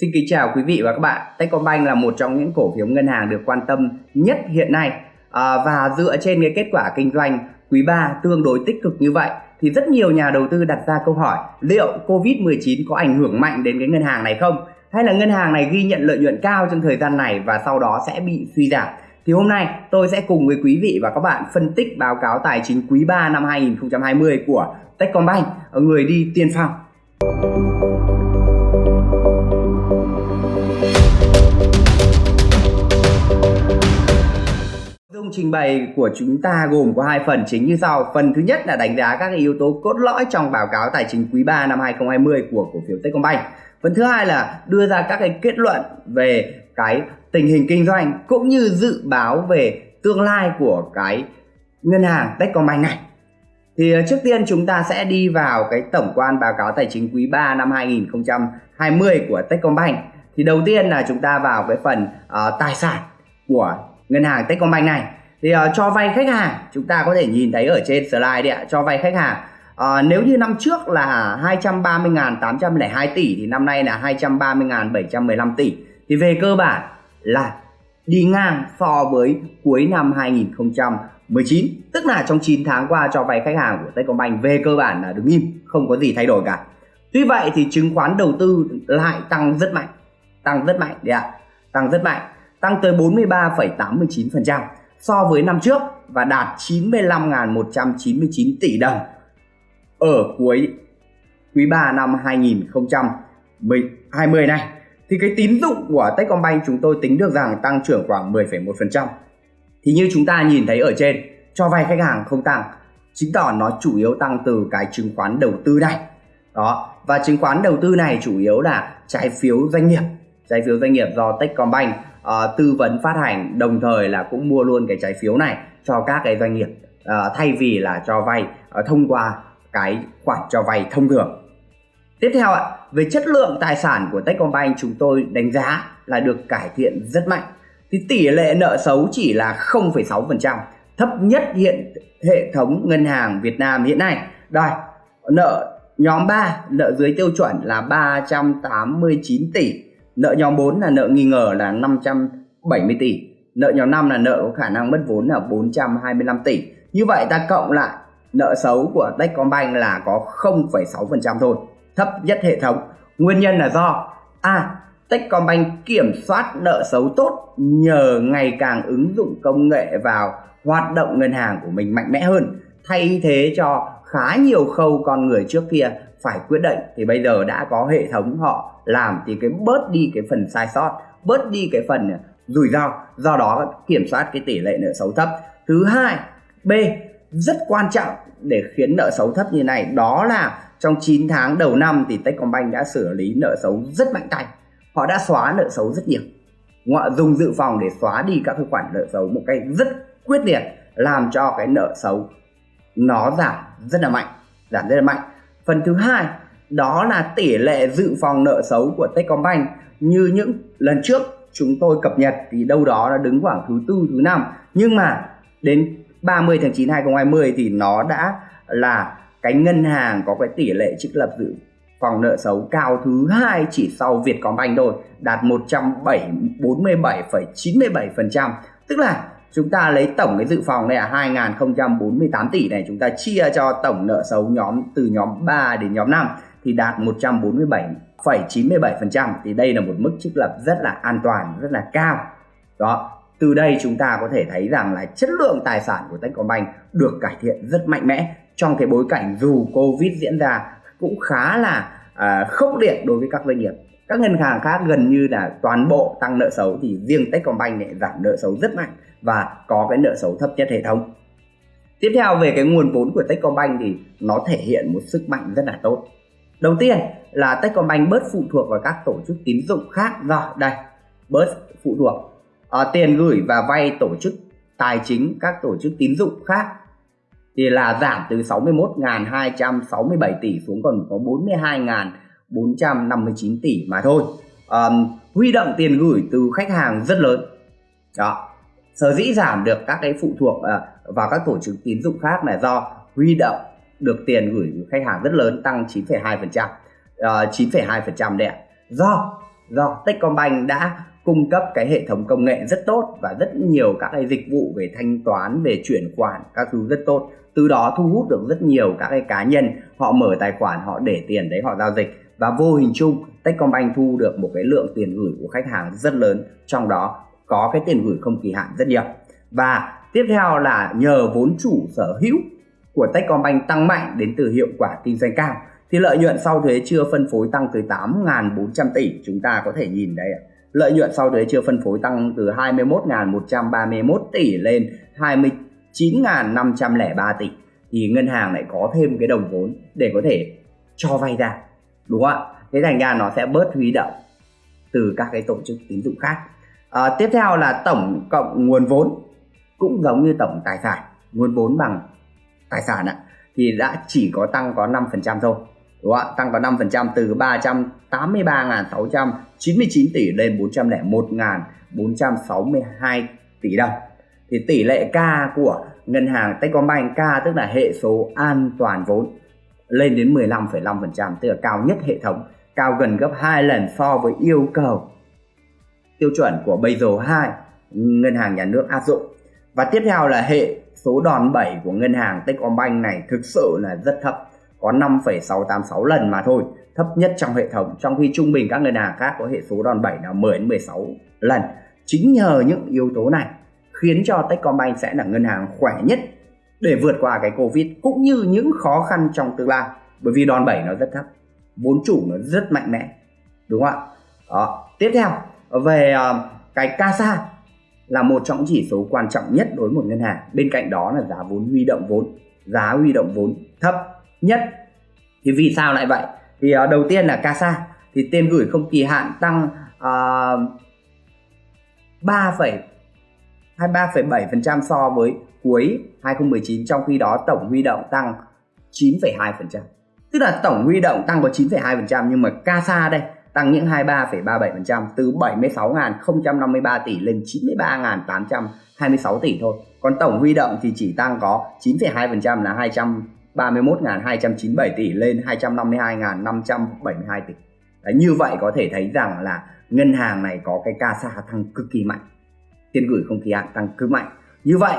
Xin kính chào quý vị và các bạn. Techcombank là một trong những cổ phiếu ngân hàng được quan tâm nhất hiện nay à, và dựa trên cái kết quả kinh doanh quý 3 tương đối tích cực như vậy thì rất nhiều nhà đầu tư đặt ra câu hỏi liệu Covid-19 có ảnh hưởng mạnh đến cái ngân hàng này không? Hay là ngân hàng này ghi nhận lợi nhuận cao trong thời gian này và sau đó sẽ bị suy giảm? Thì hôm nay tôi sẽ cùng với quý vị và các bạn phân tích báo cáo tài chính quý 3 năm 2020 của Techcombank, người đi tiên phong. Dung trình bày của chúng ta gồm có hai phần chính như sau. Phần thứ nhất là đánh giá các yếu tố cốt lõi trong báo cáo tài chính quý 3 năm 2020 của cổ phiếu Techcombank. Phần thứ hai là đưa ra các cái kết luận về cái tình hình kinh doanh cũng như dự báo về tương lai của cái ngân hàng Techcombank này. Thì ờ, trước tiên chúng ta sẽ đi vào cái tổng quan báo cáo tài chính quý 3 năm 2020 của Techcombank. Thì đầu tiên là chúng ta vào cái phần uh, tài sản của ngân hàng Techcombank này thì uh, cho vay khách hàng chúng ta có thể nhìn thấy ở trên slide đấy ạ cho vay khách hàng. Uh, nếu như năm trước là 230.802 tỷ thì năm nay là 230.715 tỷ. Thì về cơ bản là đi ngang so với cuối năm 2019 tức là trong 9 tháng qua cho vay khách hàng của Techcombank về cơ bản là đứng im không có gì thay đổi cả. Tuy vậy thì chứng khoán đầu tư lại tăng rất mạnh tăng rất mạnh đấy ạ tăng rất mạnh tăng tới 43,89% so với năm trước và đạt 95.199 tỷ đồng ở cuối quý 3 năm 2020 này thì cái tín dụng của Techcombank chúng tôi tính được rằng tăng trưởng khoảng 10,1%. Thì như chúng ta nhìn thấy ở trên, cho vay khách hàng không tăng, chứng tỏ nó chủ yếu tăng từ cái chứng khoán đầu tư này. Đó, và chứng khoán đầu tư này chủ yếu là trái phiếu doanh nghiệp, trái phiếu doanh nghiệp do Techcombank uh, tư vấn phát hành đồng thời là cũng mua luôn cái trái phiếu này cho các cái doanh nghiệp uh, thay vì là cho vay uh, thông qua cái khoản cho vay thông thường. Tiếp theo ạ về chất lượng tài sản của Techcombank chúng tôi đánh giá là được cải thiện rất mạnh. Thì tỷ lệ nợ xấu chỉ là 0,6% thấp nhất hiện hệ thống ngân hàng Việt Nam hiện nay. Đây nợ nhóm 3 nợ dưới tiêu chuẩn là 389 tỷ nợ nhóm 4 là nợ nghi ngờ là 570 tỷ. Nợ nhóm 5 là nợ có khả năng mất vốn là 425 tỷ. Như vậy ta cộng lại nợ xấu của Techcombank là có 0,6% thôi thấp nhất hệ thống. Nguyên nhân là do a Techcombank kiểm soát nợ xấu tốt nhờ ngày càng ứng dụng công nghệ vào hoạt động ngân hàng của mình mạnh mẽ hơn thay thế cho khá nhiều khâu con người trước kia phải quyết định, thì bây giờ đã có hệ thống họ làm thì cái bớt đi cái phần sai sót, bớt đi cái phần rủi ro, do đó kiểm soát cái tỷ lệ nợ xấu thấp. Thứ hai, b, rất quan trọng để khiến nợ xấu thấp như này, đó là trong 9 tháng đầu năm thì Techcombank đã xử lý nợ xấu rất mạnh tay. Họ đã xóa nợ xấu rất nhiều. Họ dùng dự phòng để xóa đi các cái khoản nợ xấu một cách rất quyết liệt, làm cho cái nợ xấu nó giảm rất là mạnh, giảm rất là mạnh phần thứ hai đó là tỷ lệ dự phòng nợ xấu của Techcombank. Như những lần trước chúng tôi cập nhật thì đâu đó là đứng khoảng thứ tư thứ năm. Nhưng mà đến 30 tháng 9 2020 thì nó đã là cái ngân hàng có cái tỷ lệ trích lập dự phòng nợ xấu cao thứ hai chỉ sau Vietcombank thôi đạt 147,97% tức là chúng ta lấy tổng cái dự phòng này là 2048 tỷ này chúng ta chia cho tổng nợ xấu nhóm từ nhóm 3 đến nhóm 5 thì đạt 147,97% thì đây là một mức trích lập rất là an toàn rất là cao. Đó từ đây chúng ta có thể thấy rằng là chất lượng tài sản của Techcombank được cải thiện rất mạnh mẽ. Trong cái bối cảnh dù Covid diễn ra cũng khá là à, khốc liệt đối với các doanh nghiệp các ngân hàng khác gần như là toàn bộ tăng nợ xấu thì riêng Techcombank lại giảm nợ xấu rất mạnh và có cái nợ xấu thấp nhất hệ thống. Tiếp theo về cái nguồn vốn của Techcombank thì nó thể hiện một sức mạnh rất là tốt. Đầu tiên là Techcombank bớt phụ thuộc vào các tổ chức tín dụng khác. Rồi đây bớt phụ thuộc à, tiền gửi và vay tổ chức tài chính các tổ chức tín dụng khác thì là giảm từ 61.267 tỷ xuống còn có 42.459 tỷ mà thôi. Um, huy động tiền gửi từ khách hàng rất lớn. Đó. Sở dĩ giảm được các cái phụ thuộc uh, vào các tổ chức tín dụng khác là do huy động được tiền gửi của khách hàng rất lớn tăng 9,2% uh, 9,2% đấy ạ. Do do Techcombank đã cung cấp cái hệ thống công nghệ rất tốt và rất nhiều các cái dịch vụ về thanh toán về chuyển khoản các thứ rất tốt. Từ đó thu hút được rất nhiều các cái cá nhân họ mở tài khoản họ để tiền đấy họ giao dịch và vô hình chung, Techcombank thu được một cái lượng tiền gửi của khách hàng rất lớn, trong đó có cái tiền gửi không kỳ hạn rất nhiều. Và tiếp theo là nhờ vốn chủ sở hữu của Techcombank tăng mạnh đến từ hiệu quả kinh doanh cao, thì lợi nhuận sau thuế chưa phân phối tăng từ 8.400 tỷ, chúng ta có thể nhìn đây lợi nhuận sau thuế chưa phân phối tăng từ 21.131 tỷ lên 29.503 tỷ, thì ngân hàng lại có thêm cái đồng vốn để có thể cho vay ra đúng không ạ? Thế thành ra nó sẽ bớt huy động từ các cái tổ chức tín dụng khác. À, tiếp theo là tổng cộng nguồn vốn cũng giống như tổng tài sản. Nguồn vốn bằng tài sản ạ thì đã chỉ có tăng có 5% thôi đúng không ạ? Tăng có 5% từ 383.699 tỷ lên 401.462 tỷ đồng. Thì tỷ lệ K của ngân hàng Techcombank K tức là hệ số an toàn vốn lên đến 15,5% tức là cao nhất hệ thống cao gần gấp 2 lần so với yêu cầu tiêu chuẩn của Basel 2 ngân hàng nhà nước áp dụng. Và tiếp theo là hệ số đòn bẩy của ngân hàng Techcombank này thực sự là rất thấp có 5,686 lần mà thôi thấp nhất trong hệ thống. Trong khi trung bình các ngân hàng khác có hệ số đòn bẩy là 10 đến 16 lần. Chính nhờ những yếu tố này khiến cho Techcombank sẽ là ngân hàng khỏe nhất để vượt qua cái Covid cũng như những khó khăn trong tương lai. Bởi vì đòn bẩy nó rất thấp vốn chủ nó rất mạnh mẽ đúng không ạ? Đó tiếp theo về ờ, cái CASA là một trong chỉ số quan trọng nhất đối với một ngân hàng. Bên cạnh đó là giá vốn huy động vốn giá huy động vốn thấp nhất. Thì vì sao lại vậy? Thì uh, đầu tiên là CASA thì tiền gửi không kỳ hạn tăng ờ, uh, 3, 23,7% so với cuối 2019 trong khi đó tổng huy động tăng 9,2%. Tức là tổng huy động tăng có 9,2% nhưng mà CASA đây tăng những 23,37% từ 76.053 tỷ lên 93.826 tỷ thôi. Còn tổng huy động thì chỉ tăng có 9,2% là 231.297 tỷ lên 252.572 tỷ. Đấy, như vậy có thể thấy rằng là ngân hàng này có cái CASA tăng cực kỳ mạnh. Tiền gửi không kỳ hạn tăng cứ mạnh. Như vậy,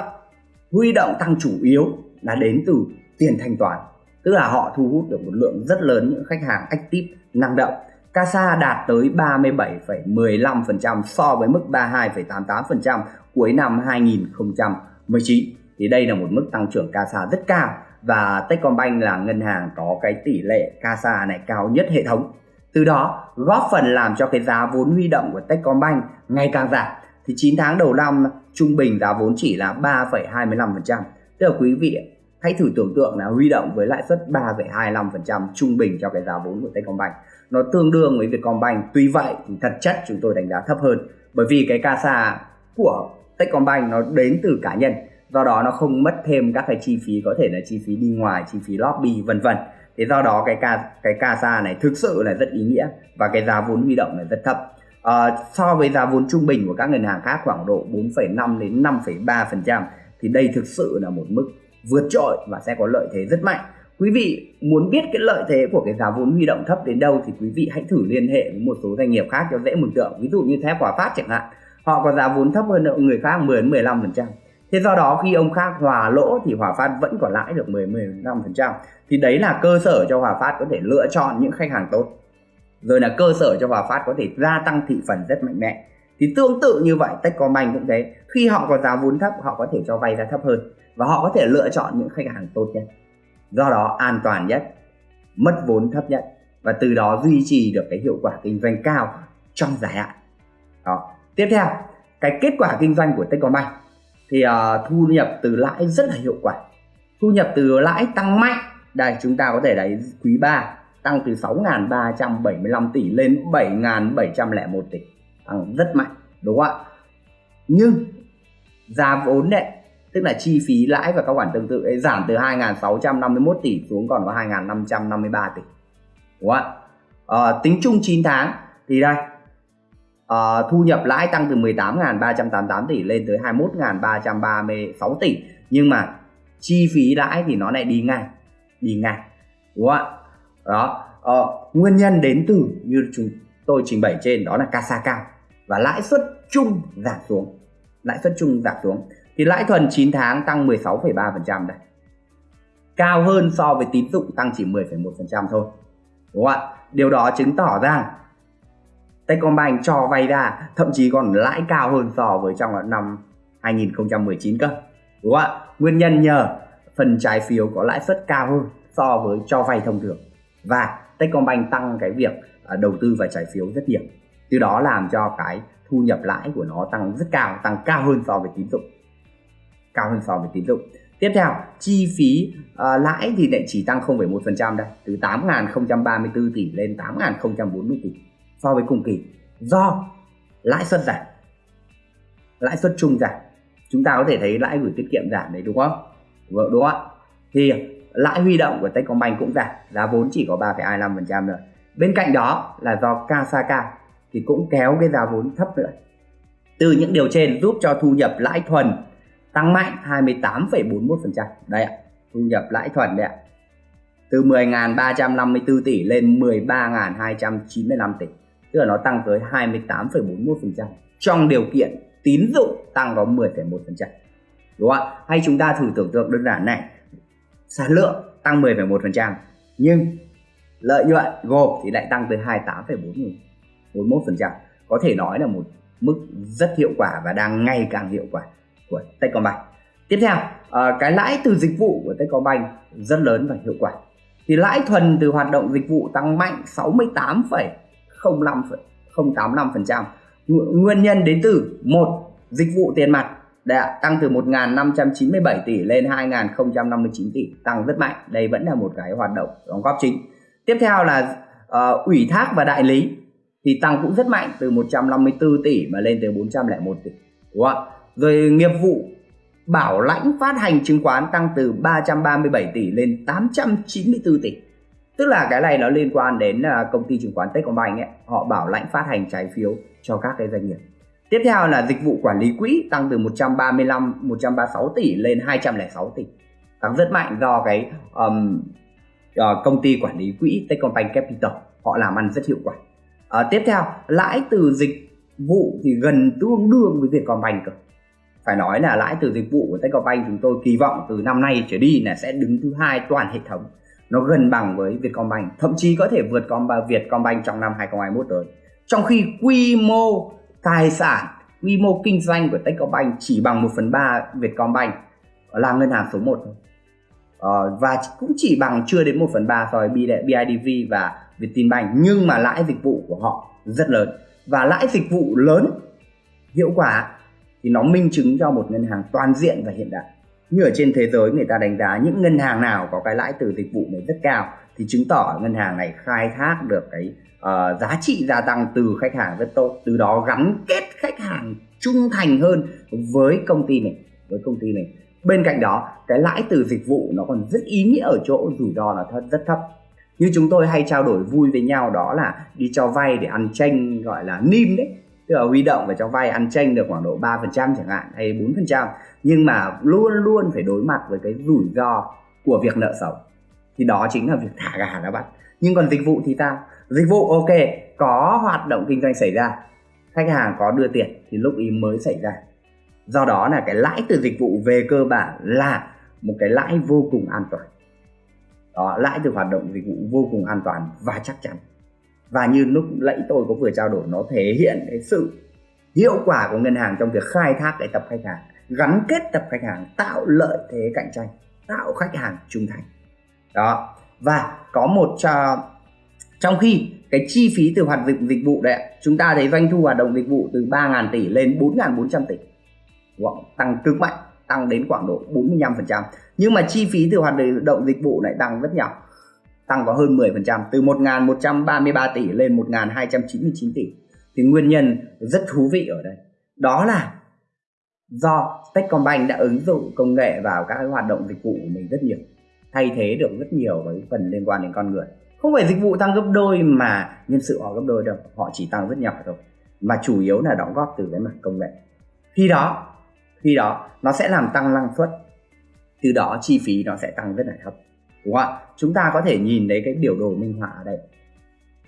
huy động tăng chủ yếu là đến từ tiền thanh toán. Tức là họ thu hút được một lượng rất lớn những khách hàng active năng động CASA đạt tới 37,15% so với mức 32,88% cuối năm 2019. Thì đây là một mức tăng trưởng CASA rất cao và Techcombank là ngân hàng có cái tỷ lệ CASA này cao nhất hệ thống. Từ đó góp phần làm cho cái giá vốn huy động của Techcombank ngày càng giảm. Thì 9 tháng đầu năm trung bình giá vốn chỉ là 3,25%. Tức là quý vị hãy thử tưởng tượng là huy động với lãi suất 3,25% trung bình cho cái giá vốn của Techcombank. Nó tương đương với Vietcombank. Tuy vậy thì thật chất chúng tôi đánh giá thấp hơn. Bởi vì cái CASA của Techcombank nó đến từ cá nhân. Do đó nó không mất thêm các cái chi phí có thể là chi phí đi ngoài chi phí lobby vân vân. Thế do đó cái ca cái CASA này thực sự là rất ý nghĩa và cái giá vốn huy động là rất thấp à, so với giá vốn trung bình của các ngân hàng khác khoảng độ 4,5 đến 5,3% thì đây thực sự là một mức vượt trội và sẽ có lợi thế rất mạnh quý vị muốn biết cái lợi thế của cái giá vốn huy động thấp đến đâu thì quý vị hãy thử liên hệ với một số doanh nghiệp khác cho dễ mường tượng ví dụ như thép hòa phát chẳng hạn họ có giá vốn thấp hơn người khác 10 đến 15%. thế do đó khi ông khác hòa lỗ thì hòa phát vẫn có lãi được 10-15%. thì đấy là cơ sở cho hòa phát có thể lựa chọn những khách hàng tốt rồi là cơ sở cho hòa phát có thể gia tăng thị phần rất mạnh mẽ. Thì tương tự như vậy Techcombank cũng thế. Khi họ có giá vốn thấp họ có thể cho vay giá thấp hơn. Và họ có thể lựa chọn những khách hàng tốt nhất. Do đó an toàn nhất mất vốn thấp nhất. Và từ đó duy trì được cái hiệu quả kinh doanh cao trong dài hạn. Đó. Tiếp theo cái kết quả kinh doanh của Techcombank. Thì uh, thu nhập từ lãi rất là hiệu quả. Thu nhập từ lãi tăng mạnh. Đây chúng ta có thể thấy quý 3 tăng từ 6.375 tỷ lên 7.701 tỷ. Tăng rất mạnh đúng không ạ? Nhưng giá vốn đấy tức là chi phí lãi và các khoản tương tự ấy giảm từ 2.651 tỷ xuống còn có 2.553 tỷ đúng không ạ? À, tính chung 9 tháng thì đây à, thu nhập lãi tăng từ 18.388 tỷ lên tới 21.336 tỷ. Nhưng mà chi phí lãi thì nó lại đi ngang đi ngang đúng không ạ? Đó. Ờ, nguyên nhân đến từ như chúng tôi trình bày trên đó là CASA cao và lãi suất chung giảm xuống. Lãi suất chung giảm xuống. Thì lãi thuần 9 tháng tăng 16,3% đây. Cao hơn so với tín dụng tăng chỉ 10,1% thôi. Đúng không ạ? Điều đó chứng tỏ rằng Techcombank cho vay ra thậm chí còn lãi cao hơn so với trong năm 2019 cơ. Đúng không ạ? Nguyên nhân nhờ phần trái phiếu có lãi suất cao hơn so với cho vay thông thường và Techcombank tăng cái việc à, đầu tư vào trái phiếu rất nhiều. Từ đó làm cho cái thu nhập lãi của nó tăng rất cao tăng cao hơn so với tín dụng. Cao hơn so với tín dụng. Tiếp theo chi phí uh, lãi thì lại chỉ tăng 0,1% đây. Từ 8.034 tỷ lên 8.040 tỷ so với cùng kỳ. Do lãi suất giảm. Lãi suất chung giảm. Chúng ta có thể thấy lãi gửi tiết kiệm giảm đấy đúng không? Vâng đúng không ạ? Thì lãi huy động của Techcombank cũng giảm giá vốn chỉ có 3,25% rồi bên cạnh đó là do Kasaka thì cũng kéo cái giá vốn thấp nữa. Từ những điều trên giúp cho thu nhập lãi thuần tăng mạnh 28,41% đây ạ thu nhập lãi thuần đây ạ. Từ 10.354 tỷ lên 13.295 tỷ tức là nó tăng tới 28,41% trong điều kiện tín dụng tăng có 10,1% đúng không ạ? Hay chúng ta thử tưởng tượng đơn giản này sản lượng tăng 10,1% nhưng lợi nhuận gộp thì lại tăng tới 28,41% có thể nói là một mức rất hiệu quả và đang ngày càng hiệu quả của Techcombank. Tiếp theo ờ, cái lãi từ dịch vụ của Techcombank rất lớn và hiệu quả. Thì lãi thuần từ hoạt động dịch vụ tăng mạnh 68,05,085% nguyên nhân đến từ một dịch vụ tiền mặt đã tăng từ 1.597 tỷ lên 2.059 tỷ tăng rất mạnh. Đây vẫn là một cái hoạt động đóng góp chính. Tiếp theo là uh, ủy thác và đại lý thì tăng cũng rất mạnh từ 154 tỷ mà lên tới 401 tỷ đúng không rồi nghiệp vụ bảo lãnh phát hành chứng khoán tăng từ 337 tỷ lên 894 tỷ. Tức là cái này nó liên quan đến ờ, công ty chứng khoán Techcombank ấy họ bảo lãnh phát hành trái phiếu cho các cái doanh nghiệp tiếp theo là dịch vụ quản lý quỹ tăng từ 135 136 tỷ lên 206 tỷ. Tăng rất mạnh do cái um, uh, công ty quản lý quỹ Techcombank Capital họ làm ăn rất hiệu quả. Uh, tiếp theo lãi từ dịch vụ thì gần tương đương với Vietcombank cơ. Phải nói là lãi từ dịch vụ của Techcombank chúng tôi kỳ vọng từ năm nay trở đi là sẽ đứng thứ hai toàn hệ thống. Nó gần bằng với Vietcombank thậm chí có thể vượt Combank Vietcombank trong năm 2021 tới. Trong khi quy mô tài sản quy mô kinh doanh của Techcombank chỉ bằng 1 phần 3 Vietcombank là ngân hàng số 1 thôi. Uh, và cũng chỉ bằng chưa đến 1 phần 3 so với BIDV và Vietinbank nhưng mà lãi dịch vụ của họ rất lớn. Và lãi dịch vụ lớn hiệu quả thì nó minh chứng cho một ngân hàng toàn diện và hiện đại. Như ở trên thế giới người ta đánh giá những ngân hàng nào có cái lãi từ dịch vụ này rất cao thì chứng tỏ ngân hàng này khai thác được cái uh, giá trị gia tăng từ khách hàng rất tốt từ đó gắn kết khách hàng trung thành hơn với công ty mình với công ty mình. Bên cạnh đó cái lãi từ dịch vụ nó còn rất ý nghĩa ở chỗ rủi ro là thật rất thấp. Như chúng tôi hay trao đổi vui với nhau đó là đi cho vay để ăn tranh gọi là nim đấy. Tức là huy động và cho vay ăn tranh được khoảng độ 3% chẳng hạn hay 4% nhưng mà luôn luôn phải đối mặt với cái rủi ro của việc nợ xấu thì đó chính là việc thả gà đó bạn. Nhưng còn dịch vụ thì sao? Dịch vụ, ok, có hoạt động kinh doanh xảy ra. Khách hàng có đưa tiền thì lúc ý mới xảy ra. Do đó là cái lãi từ dịch vụ về cơ bản là một cái lãi vô cùng an toàn. Đó, lãi từ hoạt động dịch vụ vô cùng an toàn và chắc chắn. Và như lúc nãy tôi có vừa trao đổi, nó thể hiện cái sự hiệu quả của ngân hàng trong việc khai thác cái tập khách hàng, gắn kết tập khách hàng, tạo lợi thế cạnh tranh, tạo khách hàng trung thành đó. Và có một uh, trong khi cái chi phí từ hoạt dịch dịch vụ đấy chúng ta thấy doanh thu hoạt động dịch vụ từ 3.000 tỷ lên 4.400 tỷ. Wow, tăng cực mạnh tăng đến khoảng độ 45% nhưng mà chi phí từ hoạt động dịch vụ lại tăng rất nhỏ tăng vào hơn 10% từ 1.133 tỷ lên 1.299 tỷ. Thì nguyên nhân rất thú vị ở đây đó là do Techcombank đã ứng dụng công nghệ vào các hoạt động dịch vụ của mình rất nhiều thay thế được rất nhiều với phần liên quan đến con người. Không phải dịch vụ tăng gấp đôi mà nhân sự họ gấp đôi đâu, họ chỉ tăng rất nhỏ thôi. Mà chủ yếu là đóng góp từ cái mặt công nghệ. Khi đó khi đó nó sẽ làm tăng năng suất. Từ đó chi phí nó sẽ tăng rất là thấp, đúng không ạ? Chúng ta có thể nhìn thấy cái biểu đồ minh họa ở đây.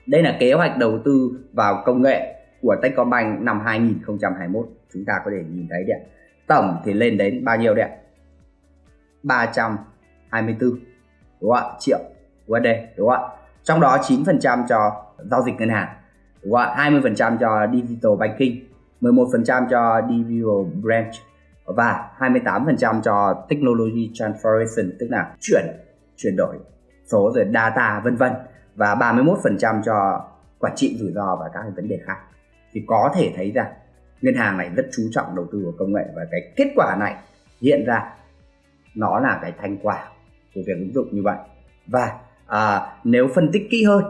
Đây là kế hoạch đầu tư vào công nghệ của Techcombank năm 2021 chúng ta có thể nhìn thấy đấy tổng thì lên đến bao nhiêu đấy 24 đúng không ạ? Triệu USD đúng không ạ? Trong đó 9% cho giao dịch ngân hàng, đúng không ạ? 20% cho digital banking 11% cho digital branch và 28% cho technology transformation, tức là chuyển chuyển đổi số rồi data vân vân và 31% cho quản trị rủi ro và các vấn đề khác. Thì có thể thấy rằng ngân hàng này rất chú trọng đầu tư vào công nghệ và cái kết quả này hiện ra, nó là cái thành quả của việc ứng dụng như vậy và à, nếu phân tích kỹ hơn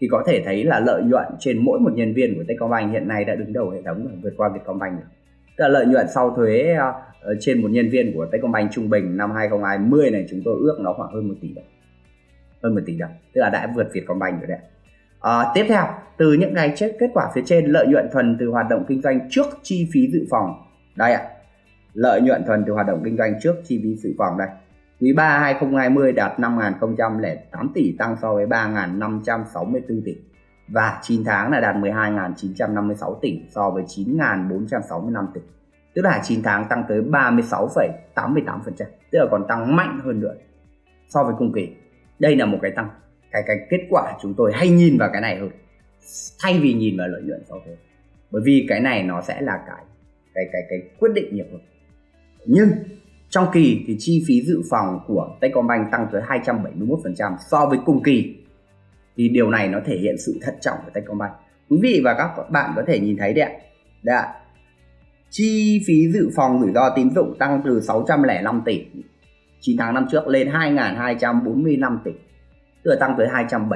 thì có thể thấy là lợi nhuận trên mỗi một nhân viên của Techcombank hiện nay đã đứng đầu hệ thống vượt qua Vietcombank rồi. Tức là lợi nhuận sau thuế uh, trên một nhân viên của Techcombank trung bình năm 2020 này chúng tôi ước nó khoảng hơn 1 tỷ đồng. Hơn 1 tỷ đồng, tức là đã vượt Vietcombank rồi đấy. À, tiếp theo, từ những cái kết quả phía trên lợi nhuận thuần từ hoạt động kinh doanh trước chi phí dự phòng. Đây ạ. À, lợi nhuận thuần từ hoạt động kinh doanh trước chi phí dự phòng đây. Quý 3 2020 đạt 5.008 tỷ tăng so với 3.564 tỷ và 9 tháng là đạt 12.956 tỷ so với 9.465 tỷ. Tức là 9 tháng tăng tới 36,88%, tức là còn tăng mạnh hơn nữa so với cùng kỳ. Đây là một cái tăng cái cái kết quả chúng tôi hay nhìn vào cái này hơn thay vì nhìn vào lợi nhuận sau thuế. Bởi vì cái này nó sẽ là cái cái cái cái quyết định nhiều hơn. Nhưng trong kỳ thì chi phí dự phòng của Techcombank tăng tới 271% so với cùng kỳ. Thì điều này nó thể hiện sự thận trọng của Techcombank. Quý vị và các bạn có thể nhìn thấy đấy ạ. Đấy ạ. Chi phí dự phòng rủi ro tín dụng tăng từ 605 tỷ 9 tháng năm trước lên 2.245 tỷ, tức là tăng tới 271%.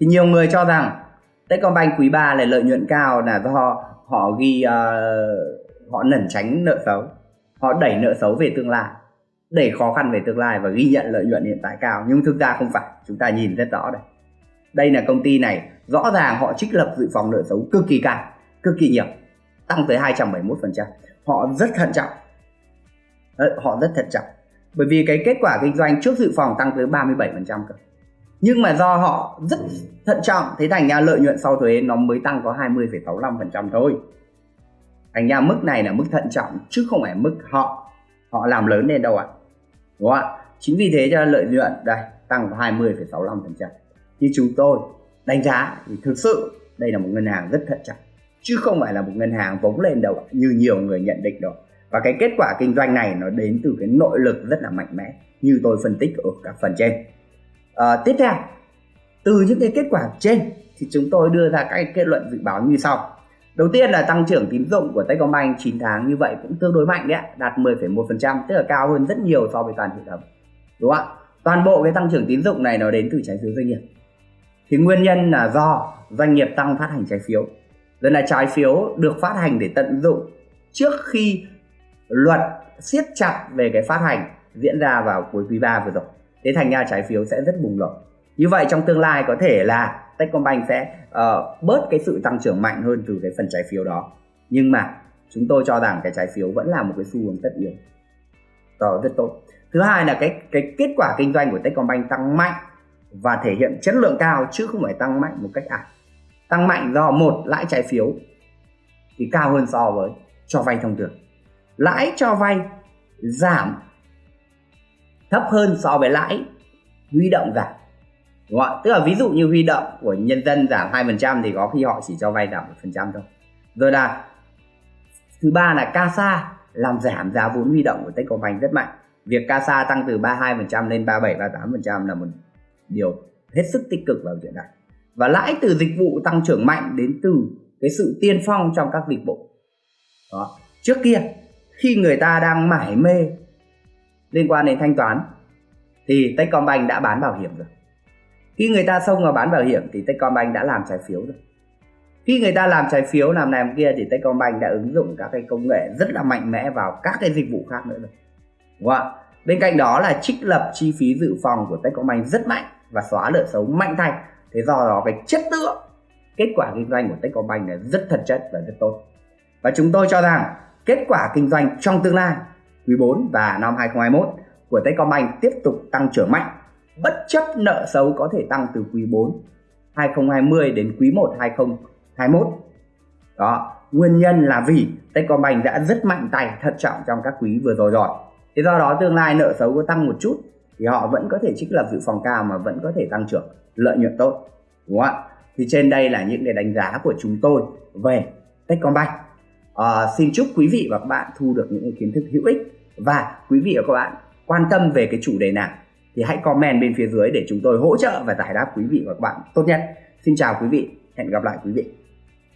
Thì nhiều người cho rằng Techcombank quý 3 là lợi nhuận cao là do họ ghi uh, họ lẩn tránh nợ xấu họ đẩy nợ xấu về tương lai. Đẩy khó khăn về tương lai và ghi nhận lợi nhuận hiện tại cao. Nhưng thực ra không phải. Chúng ta nhìn rất rõ đây. Đây là công ty này. Rõ ràng họ trích lập dự phòng nợ xấu cực kỳ cao cực kỳ nhiều. Tăng tới 271% họ rất thận trọng. Ờ, họ rất thận trọng. Bởi vì cái kết quả kinh doanh trước dự phòng tăng tới 37% cơ. Nhưng mà do họ rất thận trọng thế thành ra lợi nhuận sau thuế nó mới tăng có 20,65% thôi thành ra mức này là mức thận trọng chứ không phải mức họ họ làm lớn lên đâu ạ. À. đúng không ạ? Chính vì thế cho lợi nhuận đây tăng 20,65 phần trăm. Như chúng tôi đánh giá thì thực sự đây là một ngân hàng rất thận trọng chứ không phải là một ngân hàng vống lên đâu như nhiều người nhận định đâu và cái kết quả kinh doanh này nó đến từ cái nội lực rất là mạnh mẽ như tôi phân tích ở các phần trên. À, tiếp theo từ những cái kết quả trên thì chúng tôi đưa ra các kết luận dự báo như sau. Đầu tiên là tăng trưởng tín dụng của Techcombank 9 tháng như vậy cũng tương đối mạnh đấy, đạt 10,1%, tức là cao hơn rất nhiều so với toàn hệ thống. Đúng không ạ? Toàn bộ cái tăng trưởng tín dụng này nó đến từ trái phiếu doanh nghiệp. Thì nguyên nhân là do doanh nghiệp tăng phát hành trái phiếu. Rồi là trái phiếu được phát hành để tận dụng trước khi luật siết chặt về cái phát hành diễn ra vào cuối quý 3 vừa rồi. Thế thành ra trái phiếu sẽ rất bùng nổ. Như vậy trong tương lai có thể là Techcombank sẽ uh, bớt cái sự tăng trưởng mạnh hơn từ cái phần trái phiếu đó. Nhưng mà chúng tôi cho rằng cái trái phiếu vẫn là một cái xu hướng tất yếu. Đó rất tốt. Thứ hai là cái cái kết quả kinh doanh của Techcombank tăng mạnh và thể hiện chất lượng cao chứ không phải tăng mạnh một cách ảo. Tăng mạnh do một lãi trái phiếu thì cao hơn so với cho vay thông thường. Lãi cho vay giảm thấp hơn so với lãi huy động giảm đúng không ạ? Tức là ví dụ như huy động của nhân dân giảm 2% thì có khi họ chỉ cho vay giảm một phần trăm thôi. Rồi là thứ ba là CASA làm giảm giá vốn huy động của Techcombank rất mạnh. Việc CASA tăng từ 32% lên 37 38% là một điều hết sức tích cực vào chuyện này. Và lãi từ dịch vụ tăng trưởng mạnh đến từ cái sự tiên phong trong các dịch vụ. Đó. Trước kia, khi người ta đang mải mê liên quan đến thanh toán, thì Techcombank đã bán bảo hiểm rồi khi người ta xông vào bán bảo hiểm thì Techcombank đã làm trái phiếu rồi. Khi người ta làm trái phiếu, làm này làm kia thì Techcombank đã ứng dụng các cái công nghệ rất là mạnh mẽ vào các cái dịch vụ khác nữa rồi. Đúng không bên cạnh đó là trích lập chi phí dự phòng của Techcombank rất mạnh và xóa nợ xấu mạnh tay. Thế do đó cái chất lượng, kết quả kinh doanh của Techcombank là rất thật chất và rất tốt. Và chúng tôi cho rằng kết quả kinh doanh trong tương lai quý 4 và năm 2021 của Techcombank tiếp tục tăng trưởng mạnh bất chấp nợ xấu có thể tăng từ quý 4 2020 đến quý 1 2021 đó nguyên nhân là vì Techcombank đã rất mạnh tay thận trọng trong các quý vừa rồi rồi. Thế do đó tương lai nợ xấu có tăng một chút thì họ vẫn có thể trích lập dự phòng cao mà vẫn có thể tăng trưởng lợi nhuận tốt đúng không ạ? Thì trên đây là những cái đánh giá của chúng tôi về Techcombank. À, xin chúc quý vị và các bạn thu được những kiến thức hữu ích và quý vị và các bạn quan tâm về cái chủ đề nào thì hãy comment bên phía dưới để chúng tôi hỗ trợ và giải đáp quý vị và các bạn tốt nhất. Xin chào quý vị, hẹn gặp lại quý vị.